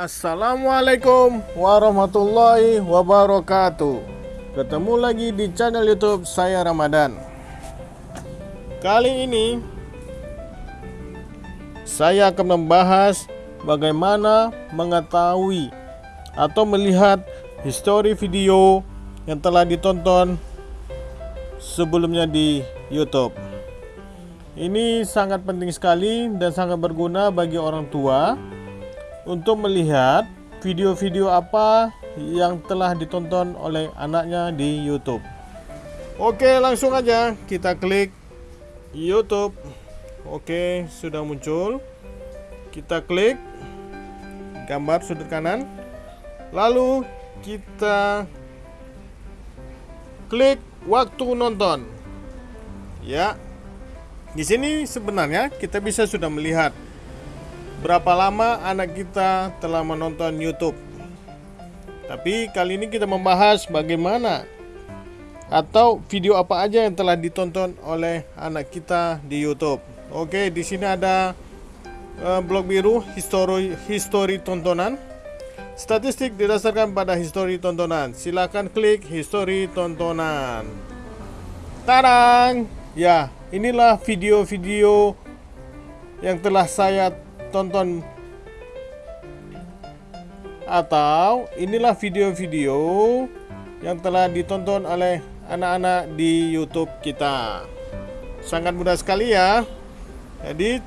Assalamualaikum warahmatullahi wabarakatuh. Ketemu lagi di channel youtube saya Ramadan. Kali ini Saya akan membahas Bagaimana mengetahui Atau melihat Histori video Yang telah ditonton Sebelumnya di youtube. Ini sangat penting sekali Dan sangat berguna bagi orang tua untuk melihat video-video apa yang telah ditonton oleh anaknya di YouTube. Oke, langsung aja kita klik YouTube. Oke, sudah muncul. Kita klik gambar sudut kanan. Lalu kita klik waktu nonton. Ya. Di sini sebenarnya kita bisa sudah melihat berapa lama anak kita telah menonton YouTube. Tapi kali ini kita membahas bagaimana atau video apa aja yang telah ditonton oleh anak kita di YouTube. Oke, di sini ada uh, blok biru histori histori tontonan. Statistik didasarkan pada histori tontonan. Silakan klik histori tontonan. Tarang! Ya, inilah video-video yang telah saya tonton atau inilah video-video yang telah ditonton oleh anak-anak di YouTube kita. Sangat mudah sekali ya. Jadi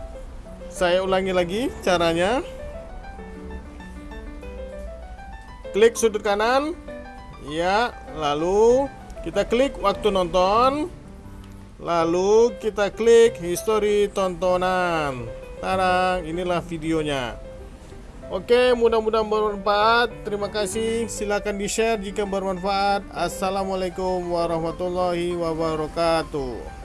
saya ulangi lagi caranya. Klik sudut kanan. Ya, lalu kita klik waktu nonton. Lalu kita klik history tontonan. Tarang, inilah videonya. Oke, mudah-mudahan bermanfaat. Terima kasih. Silahkan di-share jika bermanfaat. Assalamualaikum warahmatullahi wabarakatuh.